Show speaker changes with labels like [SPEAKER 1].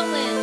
[SPEAKER 1] Cullen.